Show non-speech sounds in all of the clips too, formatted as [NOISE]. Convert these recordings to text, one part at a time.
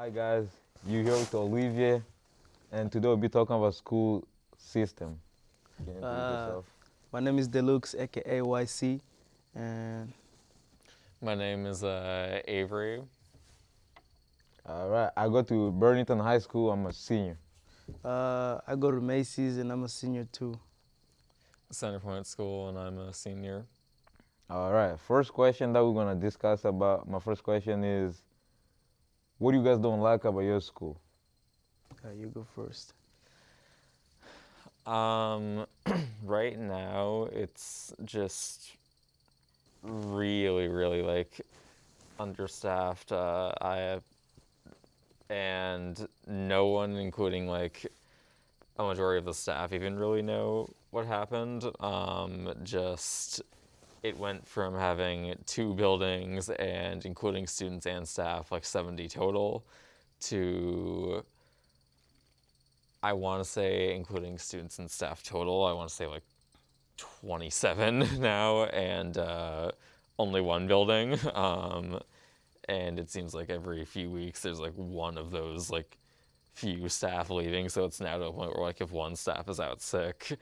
Hi guys, you here with Olivier, and today we'll be talking about school system. Can you introduce Uh. My name is Deluxe, aka YC, and My name is uh, Avery. All right, I go to Burlington High School. I'm a senior. uh, I go to Macy's and I'm a senior too. Centerpoint School, and I'm a senior. All right, first question that we're gonna discuss about. My first question is, what do you guys don't like about your school? Uh, you go first. Um, [CLEARS THROAT] right now, it's just really, really like understaffed. Uh, I and no one, including like a majority of the staff, even really know what happened. Um, just it went from having two buildings and including students and staff, like 70 total, to I want to say, including students and staff total, I want to say like 27 [LAUGHS] now, and uh, only one building. [LAUGHS] Um, and it seems like every few weeks there's like one of those like few staff leaving. So it's now to a point where like if one staff is out sick,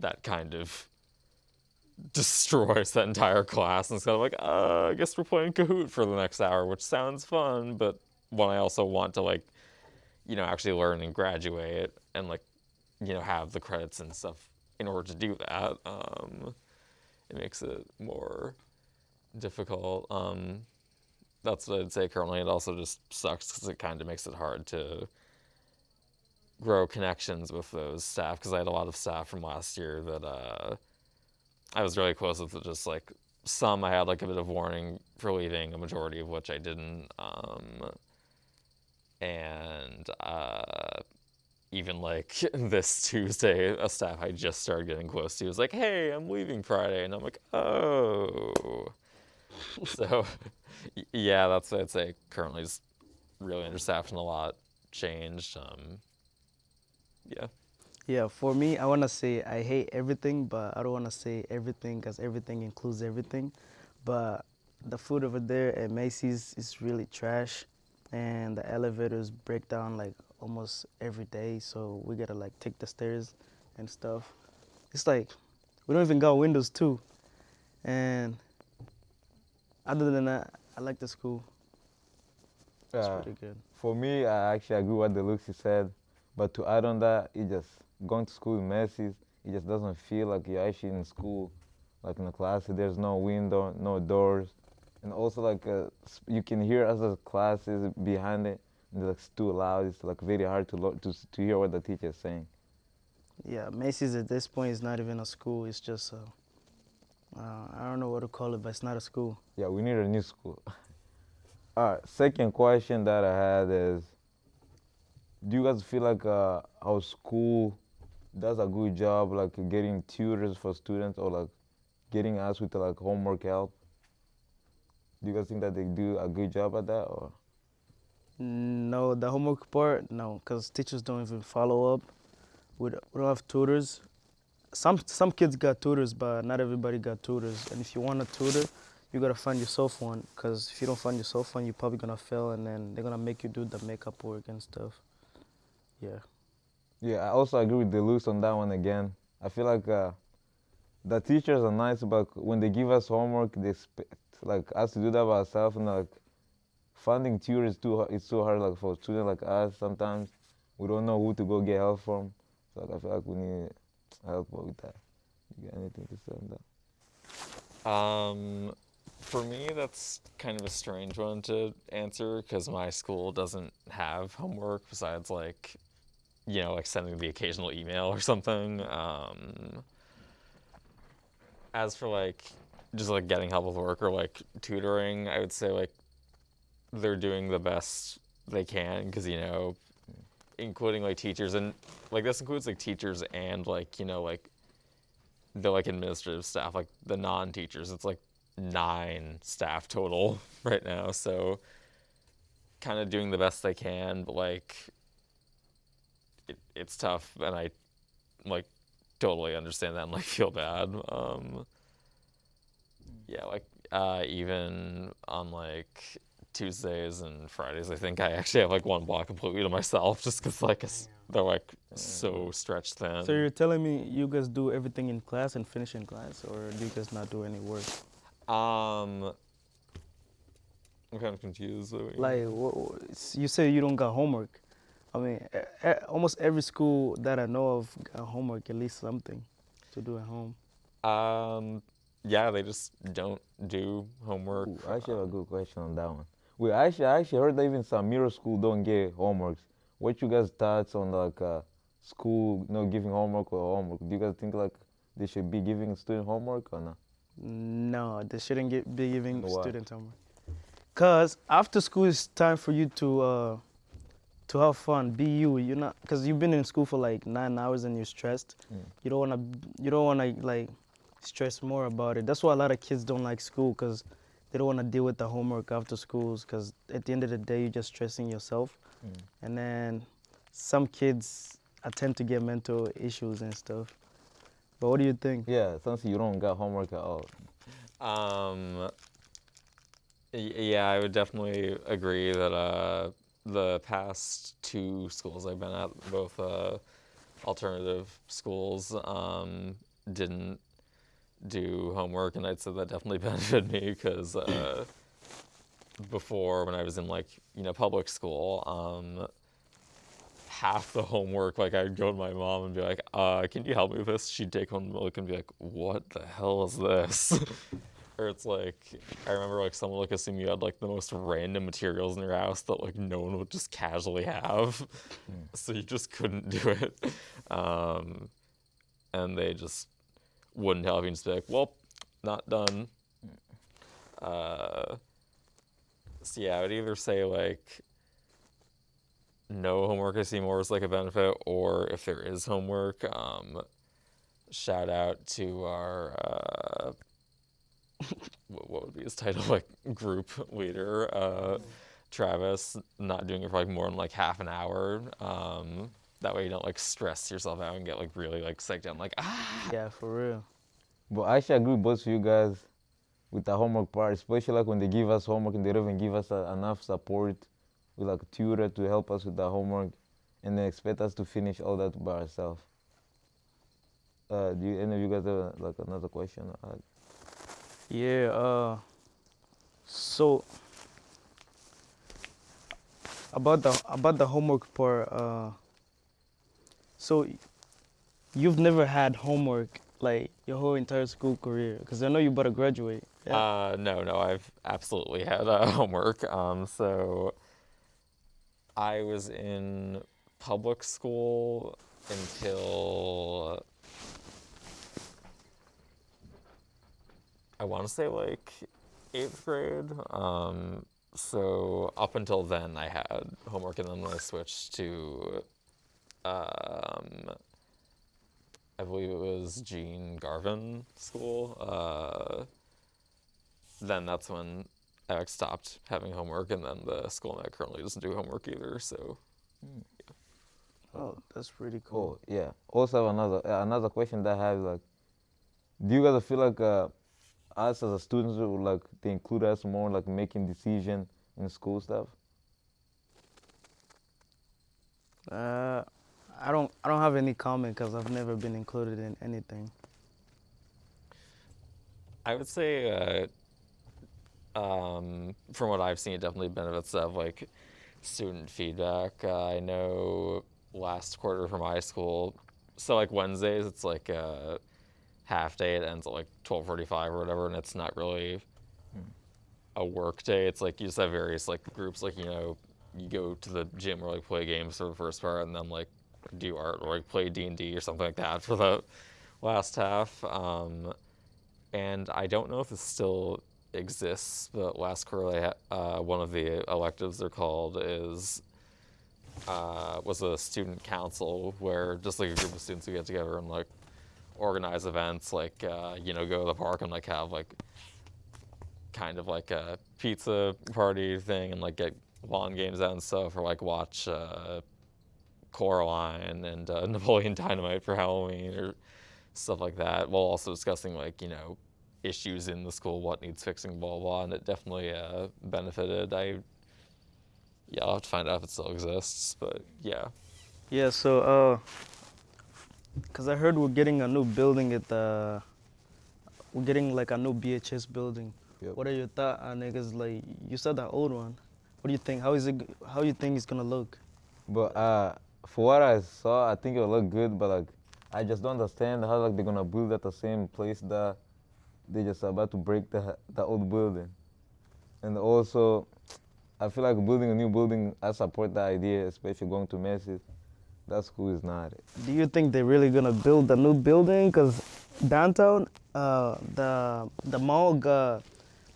that kind of destroys that entire class. And it's kind of like, uh, I guess we're playing Kahoot for the next hour, which sounds fun, but when I also want to like you know, actually learn and graduate and like, you know, have the credits and stuff in order to do that, um, it makes it more difficult. Um, that's what I'd say currently. It also just sucks because it kind of makes it hard to grow connections with those staff because I had a lot of staff from last year that uh, I was really close with. Just like some I had like a bit of warning for leaving, a majority of which I didn't. Um, and uh, even like [LAUGHS] this Tuesday, a staff I just started getting close to was like, "Hey, I'm leaving Friday," and I'm like, "Oh." so, [LAUGHS] yeah, that's what I'd say. Currently, is really understaffed and a lot changed. Um, yeah. Yeah, for me, I want to say I hate everything, but I don't want to say everything because everything includes everything. But the food over there at Macy's is really trash, and the elevators break down like almost every day. So we gotta like take the stairs and stuff. It's like we don't even got windows too. And other than that, I like the school. It's Uh, pretty good. For me, I actually agree with what Deluxe said, but to add on that, it just going to school in Macy's, it just doesn't feel like you're actually in school, like in the class. There's no window, no doors, and also like uh, you can hear other classes behind it, and it's too loud. It's like very hard to lo- to to hear what the teacher is saying. Yeah, Macy's at this point is not even a school. It's just a, uh, I don't know what to call it, but it's not a school. Yeah, we need a new school. [LAUGHS] All right, second question that I had is, do you guys feel like uh, our school does a good job like getting tutors for students or like getting us with like homework help? Do you guys think that they do a good job at that or? No, the homework part, no, because teachers don't even follow up. We don't, have tutors. Some some kids got tutors, but not everybody got tutors. And if you want a tutor, you gotta find yourself one. Because if you don't find yourself one, you're probably gonna fail, and then they're gonna make you do the makeup work and stuff. Yeah. Yeah, I also agree with Deluxe on that one again. I feel like uh, the teachers are nice, but when they give us homework, they expect like us to do that by ourselves, and like finding tutors too it's so hard like for students like us. Sometimes we don't know who to go get help from. So like, I feel like we need help with that. You got anything to say on that? Um, for me, that's kind of a strange one to answer because my school doesn't have homework besides like, you know, like sending the occasional email or something. Um, as for like just like getting help with work or like tutoring, I would say like they're doing the best they can because you know, including like teachers and like this includes like teachers and like you know like the like administrative staff, like the non-teachers. It's like nine staff total [LAUGHS] right now, so kind of doing the best they can, but like it's tough, and I like totally understand that and like [LAUGHS] feel bad. Um, yeah, like uh, even on like Tuesdays and Fridays, I think I actually have like one block completely to myself, [LAUGHS] just because like they're like so stretched thin. So you're telling me you guys do everything in class and finish in class, or do you guys not do any work? Um, I'm kind of confused. Like, wha- wha- you say you don't got homework. I mean, almost every school that I know of got homework, at least something to do at home. Um, yeah, they just don't do homework. Ooh, I actually have a good question on that one. We actually, I actually heard that even some middle school don't get homeworks. What you guys thoughts on like uh, school, you know, giving homework or homework? Do you guys think like they should be giving student homework or not? No, they shouldn't get, be giving Why? students homework. Cause after school it's time for you to uh, to have fun, be you. You're not, cause you've been in school for like nine hours and you're stressed. Mm. You don't wanna, you don't wanna like stress more about it. That's why a lot of kids don't like school, cause they don't wanna deal with the homework after schools. Cause at the end of the day, you're just stressing yourself. Mm. And then some kids I tend to get mental issues and stuff. But what do you think? Yeah, since you don't got homework at all. Um, yeah, I would definitely agree that uh, the past two schools I've been at, both uh, alternative schools, um, didn't do homework, and I'd say that definitely [LAUGHS] benefited me because uh, before, when I was in like you know public school, um, half the homework, like I'd go to my mom and be like, uh, "Can you help me with this?" She'd take one look and be like, "What the hell is this?" [LAUGHS] or it's like I remember like someone like assume you had like the most random materials in your house that like no one would just casually have, so you just couldn't do it, um, and they just wouldn't help you and just be like, "Well, not done." Uh, so yeah, I would either say like no homework I see more as like a benefit, or if there is homework, um, shout out to our uh, [LAUGHS] what, what would be his title [LAUGHS] like group leader, uh, Travis, not doing it for like more than like half an hour. Um, that way you don't like stress yourself out and get like really like psyched out, and, like ah. Yeah, for real. But I actually agree with both of you guys with the homework part, especially like when they give us homework and they don't even give us uh, enough support with like a tutor to help us with the homework and they expect us to finish all that by ourselves. Uh, do you, any of you guys have like another question? Yeah. Uh, so about the about the homework part. Uh, so you've never had homework like your whole entire school career, because I know you about to graduate. Yeah. Uh, no, no, I've absolutely had uh, [LAUGHS] homework. Um, so I was in public school until I want to say like eighth grade. Um, so up until then, I had homework, and then I switched to, um, I believe it was Jean Garvin School. Uh, then that's when I stopped having homework, and then the school I'm currently doesn't do homework either. So oh, that's pretty cool. Oh yeah. Also another another question that I have like, do you guys feel like uh, us as a students would like they include us more like making decision in school stuff? Uh, I don't I don't have any comment because I've never been included in anything. I would say, uh, um, from what I've seen, it definitely benefits of like student feedback. Uh, I know last quarter for my school, so like Wednesdays, it's like a half day. It ends at like twelve forty-five or whatever, and it's not really a work day. It's like you just have various like groups, like you know, you go to the gym or like play games for the first part, and then like do art or like play D and D or something like that [LAUGHS] for the last half. Um, and I don't know if this still exists, but last quarter, uh, one of the electives they're called is uh, was a student council where just like a group of students would get together and like organize events, like uh, you know go to the park and like have like kind of like a pizza party thing and like get lawn games out and stuff, or like watch uh, Coraline and uh, [LAUGHS] Napoleon Dynamite for Halloween or stuff like that, while also discussing like you know issues in the school, what needs fixing, blah blah, and it definitely uh, benefited. I yeah, I'll have to find out if it still exists, but yeah. Yeah, so uh, cause I heard we're getting a new building at the, we're getting like a new BHS building. Yep. What are your thoughts on it? Cause like you said the old one. What do you think? How is it? How you think it's gonna look? But uh, for what I saw, I think it will look good. But like, I just don't understand how like they're gonna build at the same place that they just about to break the the old building. And also, I feel like building a new building. I support the idea, especially going to Macy's. That school is not it. Do you think they're really gonna build a new building? Cause downtown, uh, the the mall got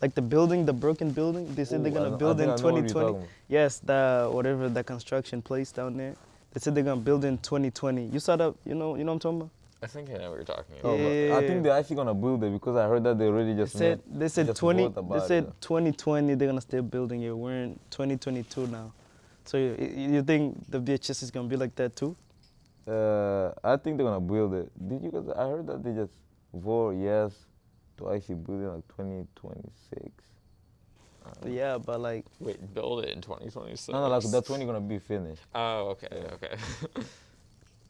like the building, the broken building. They said they're gonna I build think in I know what you're 2020. Yes, the whatever the construction place down there. They said they're gonna build in 2020. You saw that? You know, you know what I'm talking about? I think I know what you're talking Oh, about. but I Yeah. think they're actually gonna build it because I heard that they already They just said made- they said just 20. wrote They about it. said 2020 they're gonna still building it. We're in 2022 now. So you, you think the BHS is gonna be like that too? Uh, I think they're gonna build it. Did you guys? I heard that they just vote yes to actually build it like 2026. Yeah, but like Wait, build it in 2026. No, no, like that's when you're gonna be finished. Oh, okay, okay. [LAUGHS]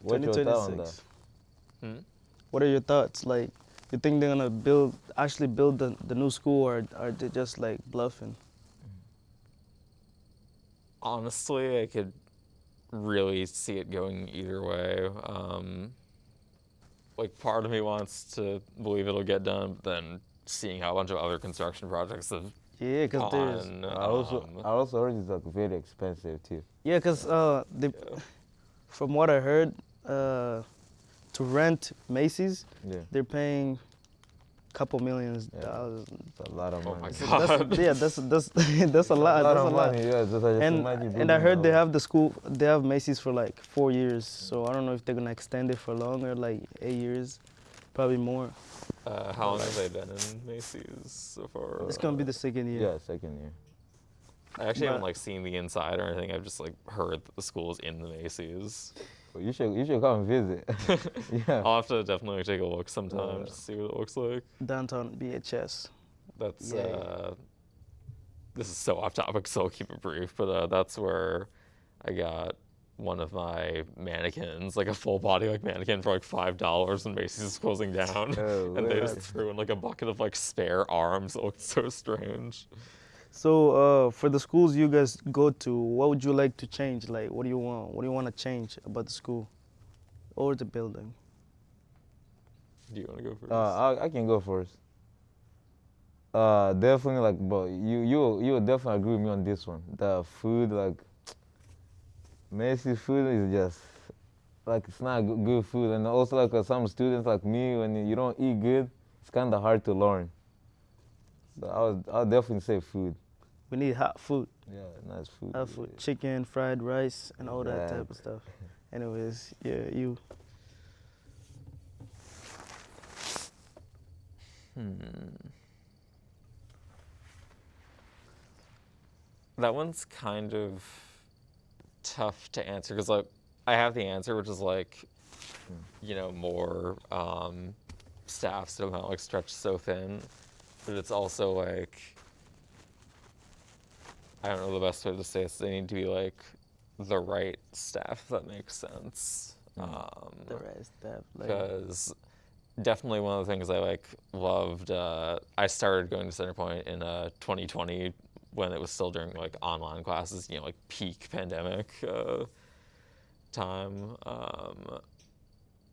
What's your thought on that? 2026. hmm? What are your thoughts? Like, you think they're gonna build, actually build the, the new school, or are they just like bluffing? Honestly, I could really see it going either way. Um, like, part of me wants to believe it'll get done, but then seeing how a bunch of other construction projects have Yeah, cause there's gone, I also, um, I also heard it's like very expensive too. yeah, cause uh, the, yeah. from what I heard, uh, to rent Macy's, Yeah, they're paying couple millions Yeah. dollars. it's a lot of Oh money. my God. That's, yeah, that's that's [LAUGHS] that's a lot. a lot That's of a lot. money. Yeah, just, just And and I heard they have the school, they have Macy's for like four years. So I don't know if they're gonna extend it for longer, like eight years, probably more. Uh, how long have they been in Macy's so far? It's gonna be the second year. Yeah, second year. I actually haven't like seen the inside or anything. I've just like heard that the school is in the Macy's. Well, you should you should come visit. [LAUGHS] [LAUGHS] yeah. I'll have to definitely take a look sometime Uh, to see what it looks like. Downtown BHS. That's Yeah, yeah. uh, this is so off topic, so I'll keep it brief. But uh, that's where I got one of my mannequins, like a full body like mannequin for like five dollars, and Macy's is closing down. Oh, [LAUGHS] and they just threw in like a bucket of like spare arms. It looked so strange. So uh, for the schools you guys go to, what would you like to change? Like, what do you want? What do you want to change about the school or the building? Do you want to go first? Uh, I, I can go first. Uh, definitely like, but you you you will definitely agree with me on this one. The food, like, Macy's food is just like it's not good, good food, and also like uh, some students like me, when you don't eat good, it's kind of hard to learn. So I would I would definitely say food. We need hot food, Yeah, nice food. hot food, yeah. chicken, fried rice, and all that type of stuff. Anyways, yeah, you. Hmm. That one's kind of tough to answer because like I have the answer, which is like, you know, more um, staff so of like stretched so thin, but it's also like I don't know the best way to say this. They need to be like the right staff. That makes sense. Um, The stuff. Like, because definitely one of the things I like loved. Uh, I started going to Centerpoint in uh, 2020 when it was still during like online classes, you know, like peak pandemic uh, time. Um,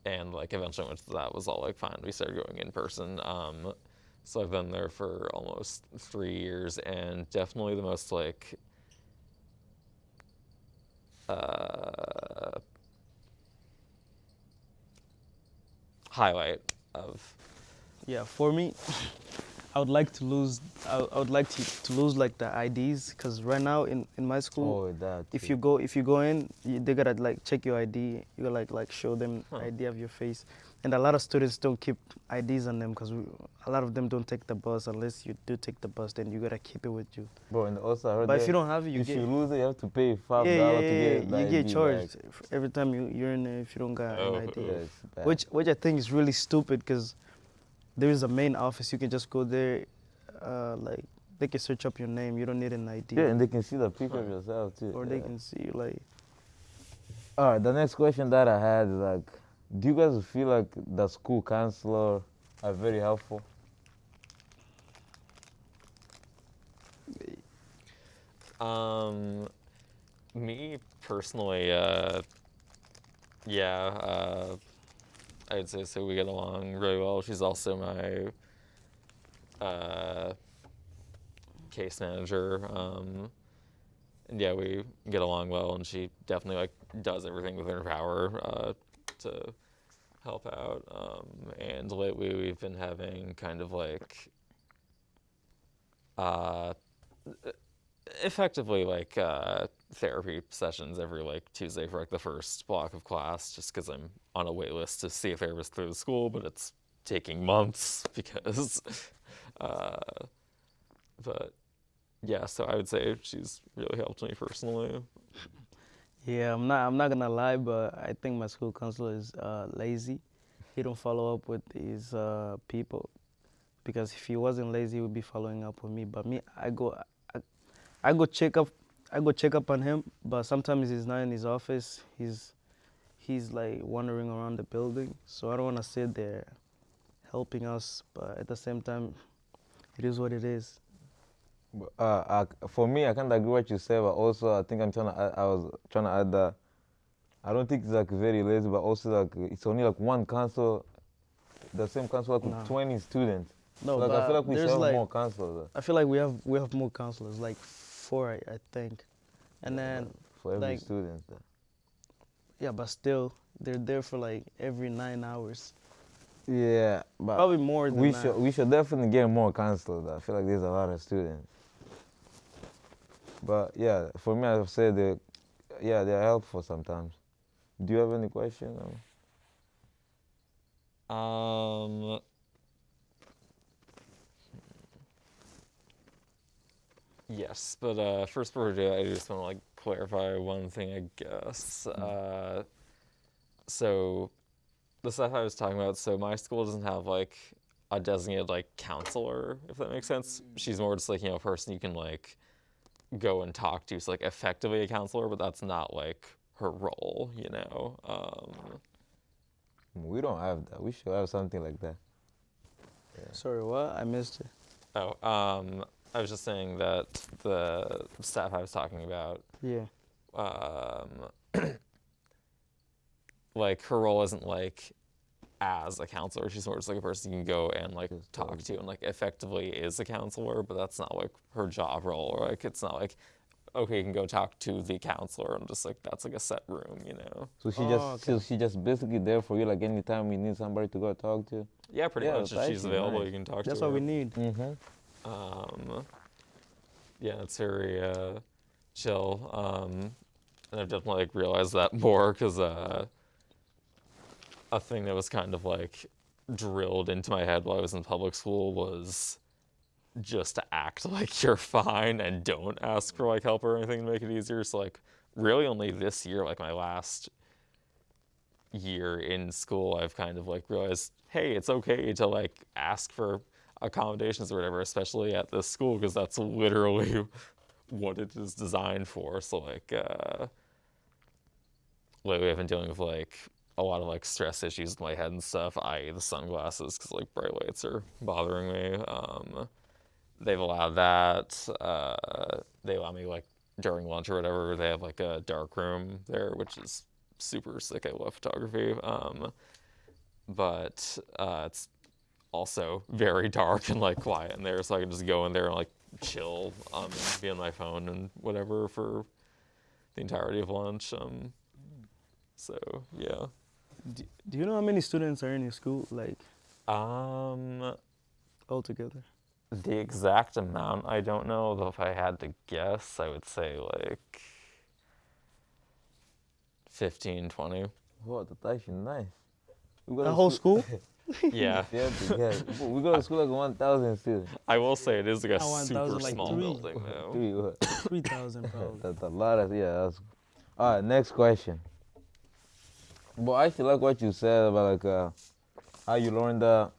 and like eventually once that was all like fine, we started going in person. Um, so I've been there for almost three years, and definitely the most like uh, highlight of yeah, for me, I would like to lose. I, I would like to, to lose like the IDs, because right now in, in my school, Oh, that. if you go if you go in you, they gotta like check your id you gotta like like show them Huh. id of your face and a lot of students don't keep ids on them because a lot of them don't take the bus unless you do take the bus then you gotta keep it with you Bro, and also I heard but if you don't have it you if get you lose it, you have to pay five yeah, dollars yeah, to yeah, get the you get charged back. every time you, you're in there if you don't got Oh, an id. Yeah, it's bad. which which i think is really stupid because there is a main office. You can just go there, uh, like they can search up your name. You don't need an ID. Yeah, and they can see the picture of yourself too. or they can see you like. All right, the next question that I had is like, do you guys feel like the school counselor are very helpful? Um, me personally, uh, yeah, uh, I'd say so. We get along really well. She's also my uh, case manager. Um, and yeah, we get along well, and she definitely like does everything within her power uh, to help out. Um, and lately, we've been having kind of like uh, effectively like uh, therapy sessions every like Tuesday for like the first block of class, just because I'm on a wait list to see a therapist through the school, but it's taking months [LAUGHS] because. Uh, but yeah, so I would say she's really helped me personally. Yeah, I'm not. I'm not gonna lie, but I think my school counselor is uh, lazy. He don't follow up with his uh, people, because if he wasn't lazy, he would be following up with me. But me, I go, I, I go check up, I go check up on him. But sometimes he's not in his office. He's, he's like wandering around the building. So I don't wanna sit there, helping us. But at the same time, it is what it is. Uh, I, for me, I kind of agree what you said, but also I think I'm trying to. Add, I was trying to add that. I don't think it's like very lazy, but also like it's only like one council, the same council like with 20 students. No, like but I feel like we should have like more counselors I feel like we have we have more counselors, like four, I, I think, and Yeah, then for every like- student. yeah, but still they're there for like every nine hours, Yeah, but probably more than we that. should we should definitely get more counselors. I feel like there's a lot of students. But yeah, for me, I've said that, yeah, they're helpful sometimes. Do you have any question? or- Um. Yes, but uh, first before we do I just want to like clarify one thing, I guess. Uh, so, the stuff I was talking about. So my school doesn't have like a designated like counselor, if that makes sense. She's more just like you know a person you can like go and talk to. So like effectively a counselor, but that's not like her role, you know. Um, We don't have that. We should have something like that. Sorry, what? I missed it. Oh, um, I was just saying that the staff I was talking about, Yeah. um, [CLEARS THROAT] like her role isn't like as a counselor. She's more just like a person you can go and like Just talk talk. to, and like effectively is a counselor, but that's not like her job role. Or like it's not like okay, you can go talk to the counselor, and just like that's like a set room, you know. So she Oh, just okay. so she just basically there for you like anytime you need somebody to go talk to. Yeah, pretty Yeah, much. If she's available, nice. you can talk That's to That's what her. we need. Mm-hmm. Um, yeah, it's very uh, chill. Um, and I've definitely like realized that [LAUGHS] more because uh, a thing that was kind of like drilled into my head while I was in public school was just to act [LAUGHS] like you're fine and don't ask for like help or anything to make it easier. So like really only this year, like my last year in school, I've kind of like realized, hey, it's okay to like ask for accommodations or whatever, especially at this school, because that's literally [LAUGHS] what it is designed for. So like, uh, lately I've been dealing with like a lot of like stress issues with my head and stuff, i.e. the sunglasses, because like bright lights are bothering me. Um, they've allowed that. Uh, they allow me like during lunch or whatever. They have like a dark room there, which is super sick. I love photography. Um, but uh, it's also very dark and like quiet in there, so I can just go in there and like chill, um, and be on my phone and whatever for the entirety of lunch. Um, so yeah. Do, do you know how many students are in your school, like Um, altogether? the exact amount I don't know. Though if I had to guess, I would say like 15, 20. Wow, that's actually nice. We go The to whole school? [LAUGHS] [LAUGHS] [LAUGHS] Yeah. Yeah, yeah. We go to school like 1,000 students. I will say it is like a I want- that super was like small three. building though. Three, what? Three thousand probably. That's a lot of yeah. That's all right. Next question. But I actually like what you said about like uh, how you learned the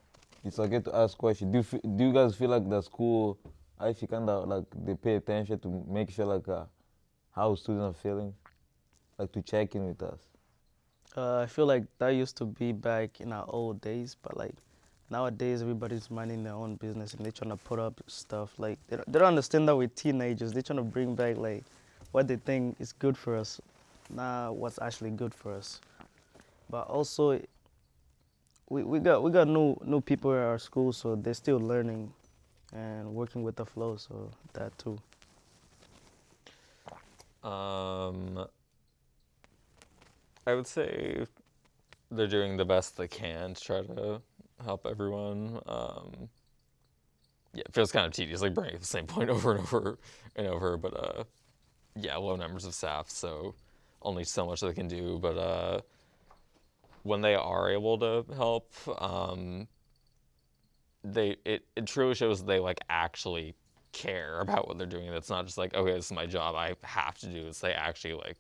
it's okay to ask questions. Do you, do you guys feel like the school actually kind of like they pay attention to make sure like uh, how students are feeling, like to check in with us? Uh, I feel like that used to be back in our old days, but like nowadays everybody's minding their own business and they're trying to put up stuff. Like they don't, they don't understand that we're teenagers. They're trying to bring back like what they think is good for us, not what's actually good for us. But also, we, we got we got new new people at our school, so they're still learning and working with the flow. So that too. Um, I would say they're doing the best they can to try to help everyone. Um, yeah, it feels kind of tedious, like bringing up the same point [LAUGHS] over and over and over. But uh, yeah, low numbers of staff, so only so much they can do. But uh, when they are able to help, um, they it, it truly shows they like actually care about what they're doing. It's not just like, okay, this is my job. I have to do this. They actually like,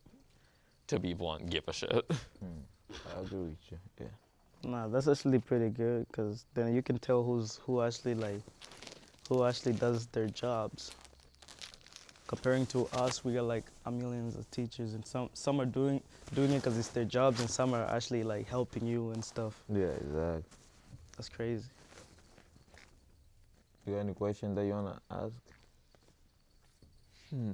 to be blunt, give a shit. I agree with you. Yeah. Nah, that's actually pretty good because then you can tell who's who actually like who actually does their jobs. Comparing to us, we got like a millions of teachers, and some some are doing doing it because it's their jobs, and some are actually like helping you and stuff. Yeah, exactly. That's crazy. You got any question that you wanna ask? Hmm.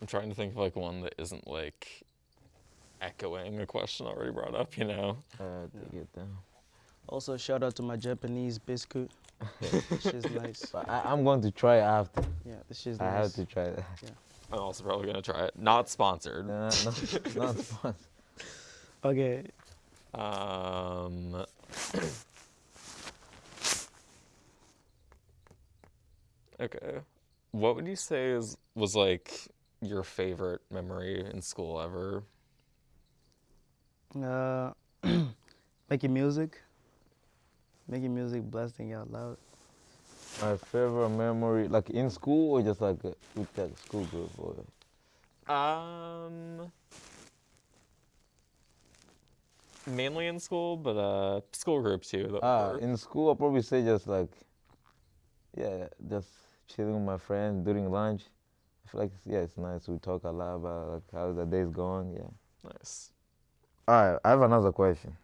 I'm trying to think of like one that isn't like echoing a question already brought up, you know? Uh, take it down. Also, shout out to my Japanese biscuit. this shit's [LAUGHS] nice. But I, I'm going to try it after. Yeah, this shit's I nice. have to try that. Yeah. I'm also probably gonna try it. Not sponsored. No, no, not fun. [LAUGHS] Okay. Um, [COUGHS] okay. What would you say is was like your favorite memory in school ever? Uh, [CLEARS THROAT] making music. Making music, blasting out loud. My favorite memory, like in school or just like uh, with that school group or Um, mainly in school, but uh, school group too. that ah in school I'll probably say just like yeah, just chilling with my friends during lunch. I feel like yeah, it's nice. We talk a lot about like how the day's going. Yeah. nice. Right, I have another question.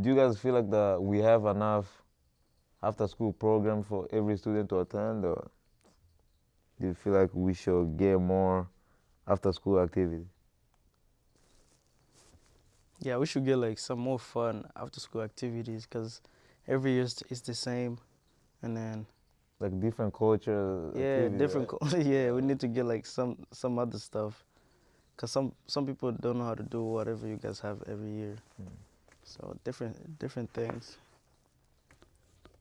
Do you guys feel like that we have enough after school program for every student to attend, or do you feel like we should get more after school activity? Yeah, we should get like some more fun after school activities because every year it's the same, and then Like different culture. yeah, activities, different. right? co- [LAUGHS] yeah, we need to get like some some other stuff, cause some some people don't know how to do whatever you guys have every year. Hmm. So different different things.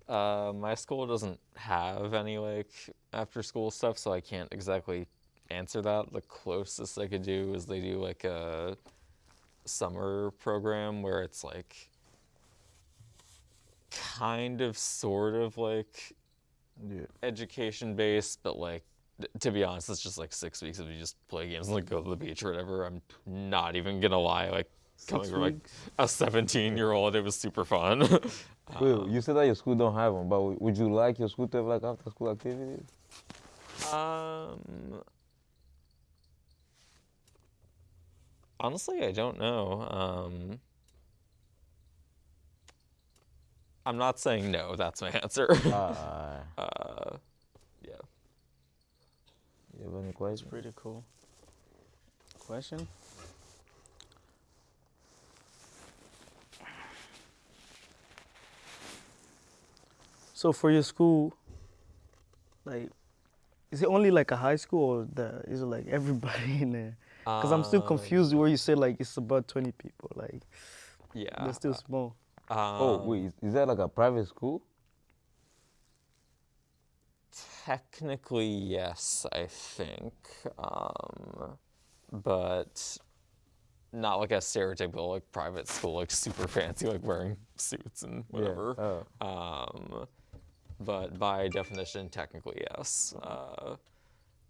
Uh, my school doesn't have any like after school stuff, so I can't exactly answer that. The closest I could do is they do like a summer program where it's like kind of sort of like Yeah. education based, but like th- to be honest, it's just like six weeks of you just play games and like go to the beach or whatever. I'm not even gonna lie, like coming Six from like a 17 year old, it was super fun. [LAUGHS] Wait, you said that your school don't have them, but would you like your school to have like after school activities? Um, honestly, I don't know. Um, I'm not saying no. That's my [LAUGHS] answer. Uh, yeah. You have any pretty cool. Question? So for your school, like, is it only like a high school or the, is it like everybody [LAUGHS] in there? Because I'm still Um, confused where you say like it's about 20 people. Like, Yeah. they're still small. Oh um, wait, is, is that like a private school? Technically, yes, I think. Um, but not like a stereotypical like private school, like super fancy, like wearing suits and whatever. Yeah. Oh. Um, but by definition, technically, yes. Uh,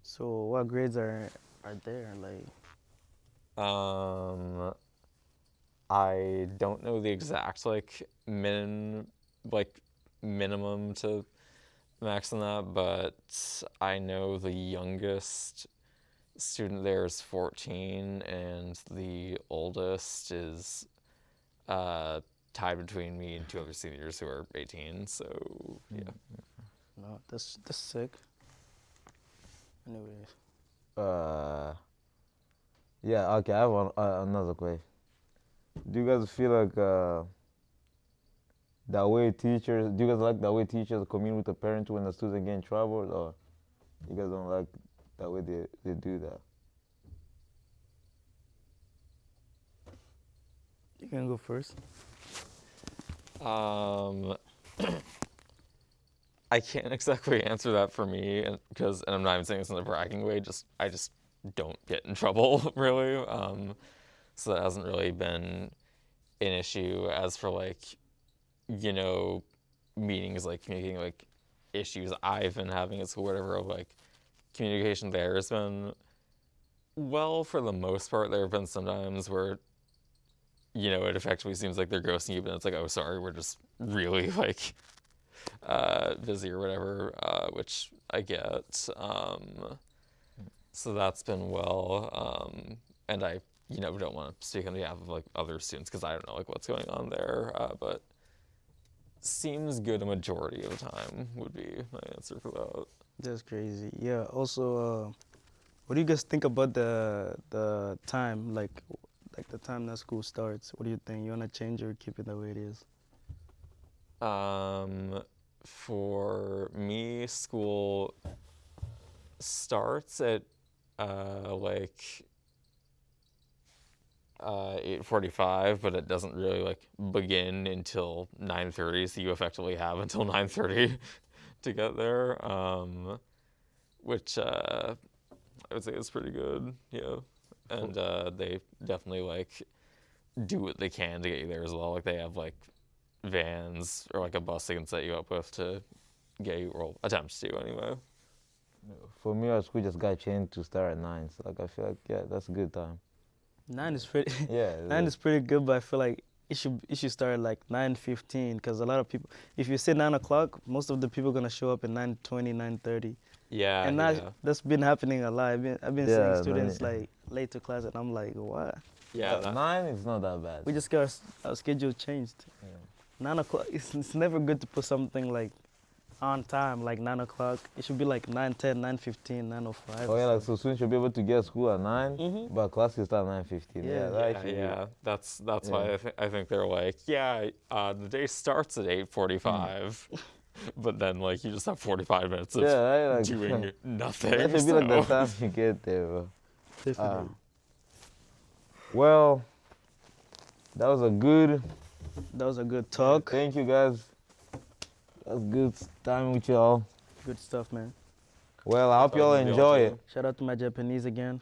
So what grades are are there? Like, Um, I don't know the exact like min like minimum to max on that, but I know the youngest student there is 14 and the oldest is uh, tied between me and two other seniors who are 18. So yeah. no, that's that's sick. Anyways, Uh, yeah. Okay, I have one, uh, another question. Do you guys feel like uh, the way teachers? Do you guys like the way teachers communicate with the parents when the students get in trouble, or you guys don't like the way they, they do that? you can go first. Um, [COUGHS] I can't exactly answer that for me, because and, I'm not even saying this in a bragging way. Just I just don't get in [LAUGHS] trouble really. Um, so that hasn't really been an issue. As for like, you know, meetings like communicating like issues I've been having at school, whatever. Like communication there has been well for the most part. There have been some times where you know, it effectively seems like they're ghosting you, but it's like, oh, sorry, we're just really [LAUGHS] like uh, busy or whatever, uh, which I get. Um, so that's been well, um, and I, you know, don't want to speak on behalf of like other students because I don't know like what's going on there, uh, but seems good a majority of the time would be my answer for that. That's crazy. Yeah. Also, uh, what do you guys think about the the time, like, like the time that school starts? What do you think? You wanna change or keep it the way it is? Um, for me, school starts at uh, like uh, 8:45, but it doesn't really like begin until 9:30. So you effectively have until [LAUGHS] 9:30 to get there, um, which uh, I would say is pretty good. Yeah, and uh, they definitely like do what they can to get you there as well. Like they have like vans or like a bus they can set you up with to get you, or attempt to anyway. For me, our school just got changed to start at nine. So like I feel like yeah, that's a good time. Nine is pretty. [LAUGHS] Yeah. nine is pretty good, but I feel like it should it should start at like nine fifteen because a lot of people. If you say nine o'clock, most of the people are gonna show up at 9:20, 9:30. Yeah, and that yeah, that's been happening a lot. I've been I've been Yeah, seeing students many- like late to class, and I'm like, what? yeah. That- nine is not that bad. We just got our, our schedule changed. Yeah. Nine o'clock. [LAUGHS] It's, it's never good to put something like on time, like nine o'clock. It should be like 9, 10, 9, 15, 905. Oh yeah, like so students should be able to get school at 9 Mhm. but classes start at nine fifteen. Yeah, Yeah. that yeah, actually- yeah, that's that's why I, th- I think they're like, yeah, uh, the day starts at eight forty-five, [LAUGHS] but then like you just have forty-five minutes of Yeah, right, like, doing [LAUGHS] [LAUGHS] nothing. That should be like the so- time you get there, bro. Definitely. Um, well, that was a good. that was a good talk. Thank you guys. That was good time with y'all. Good stuff, man. Well, I hope y'all was a deal, enjoy it. Shout out to my Japanese again.